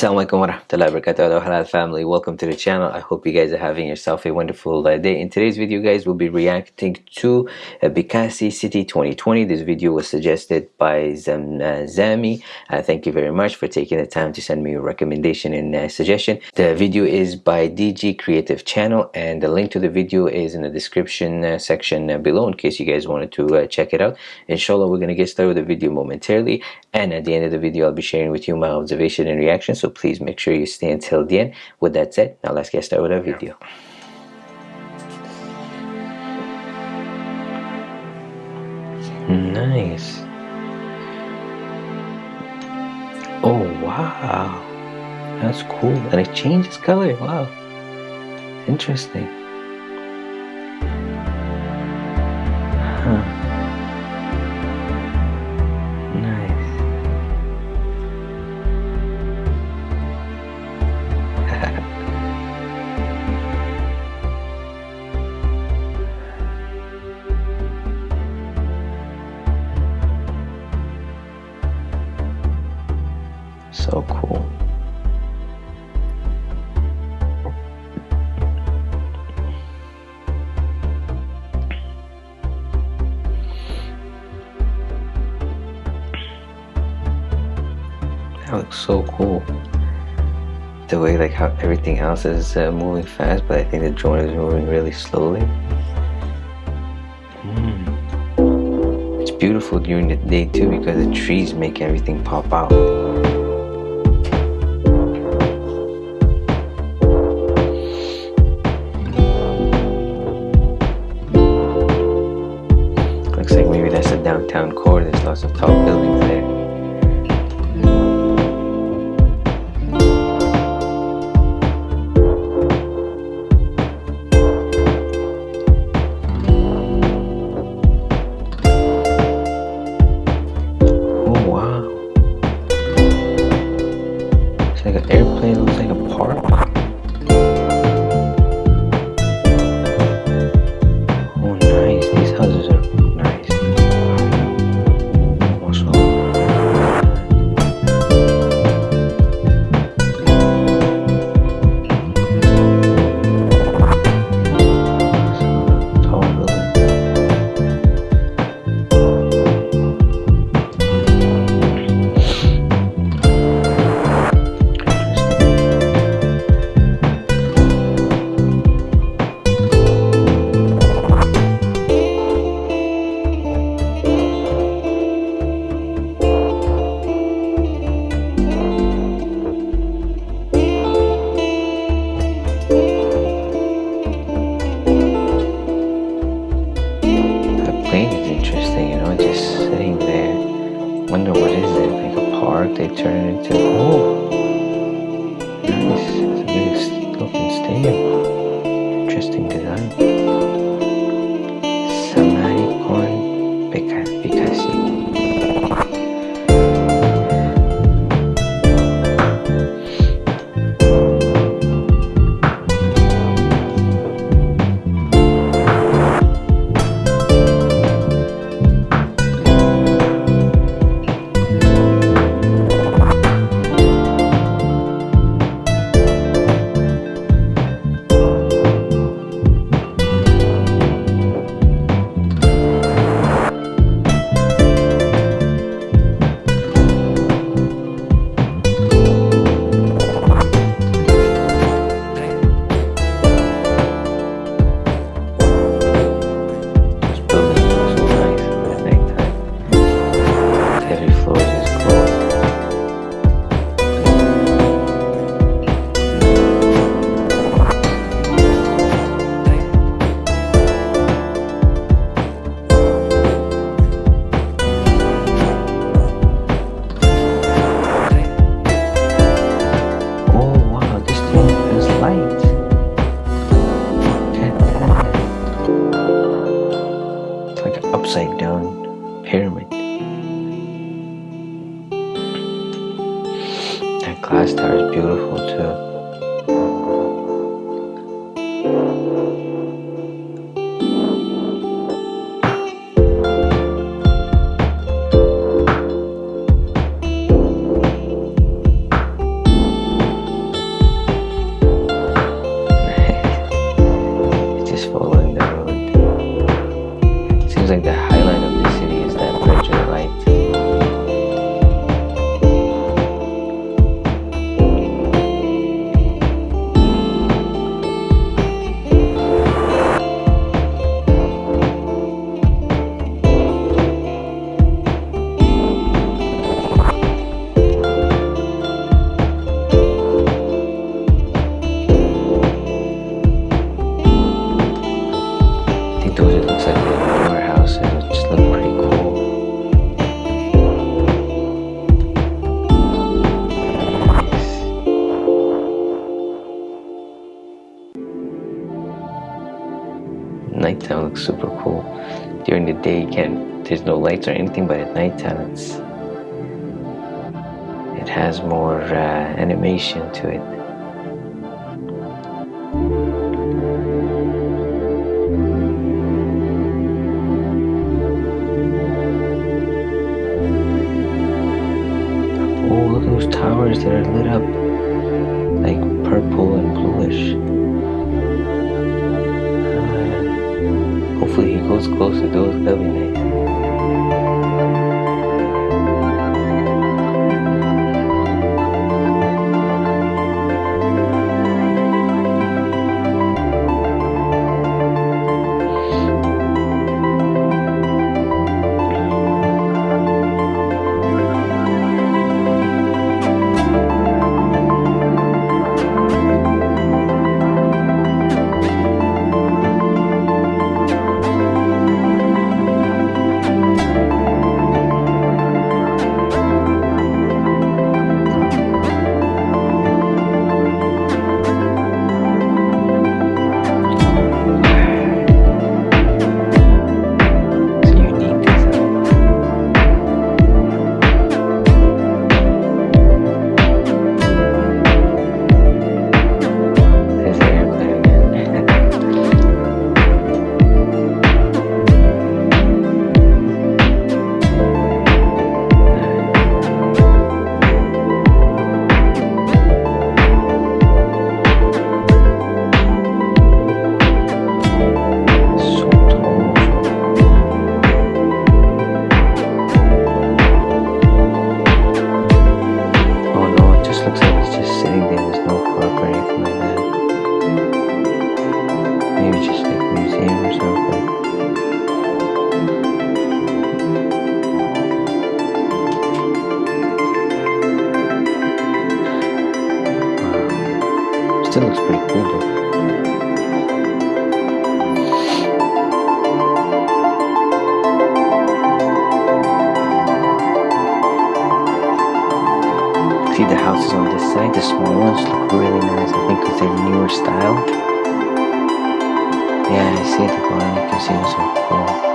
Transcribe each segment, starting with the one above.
Assalamualaikum warahmatullahi wabarakatuh. Halal family. Welcome to the channel. I hope you guys are having yourself a wonderful uh, day. In today's video guys we'll be reacting to uh, Bekasi City 2020 this video was suggested by uh, Zami. Uh, thank you very much for taking the time to send me a recommendation and uh, suggestion. The video is by DG Creative Channel and the link to the video is in the description uh, section below in case you guys wanted to check it out. Inshallah we're gonna get started with the video momentarily. And at the end of the video I'll be sharing with you my observation and reaction. So please make sure you stay until the end. With that said now let's get started with our video. Nice. Oh wow. That's cool. And it changes color. Wow. Interesting So cool. That looks so cool. The way like how everything else is uh, moving fast, but I think the drone is moving really slowly. Mm. It's beautiful during the day too because the trees make everything pop out. Nighttime looks super cool. During the day, you can't. There's no lights or anything, but at nighttime, it's it has more uh, animation to it. Oh, look at those towers that are lit up like purple and bluish. Hopefully he goes close to those, that'll be Still looks pretty cool though. See the houses on this side, the small ones look really nice. I think because they're newer style. Yeah, I see the bottom. You can see those are cool.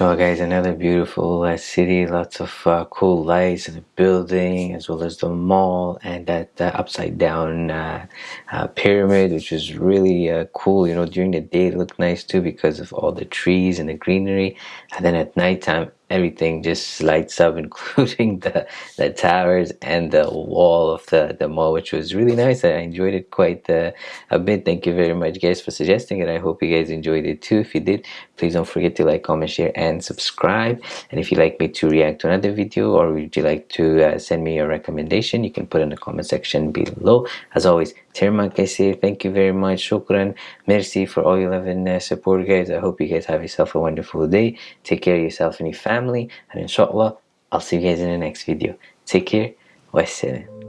So guys, another beautiful uh, city, lots of uh, cool lights and the building as well as the mall and that uh, upside down uh, uh, pyramid which is really uh, cool. You know, during the day it looked nice too because of all the trees and the greenery and then at nighttime everything just lights up including the the towers and the wall of the the mall which was really nice i enjoyed it quite uh, a bit thank you very much guys for suggesting it i hope you guys enjoyed it too if you did please don't forget to like comment share and subscribe and if you'd like me to react to another video or would you like to uh, send me a recommendation you can put in the comment section below as always Terma Kaisir, thank you very much. Shukran. Merci for all your love and uh, support, guys. I hope you guys have yourself a wonderful day. Take care of yourself and your family. And inshallah, I'll see you guys in the next video. Take care. Wassalam.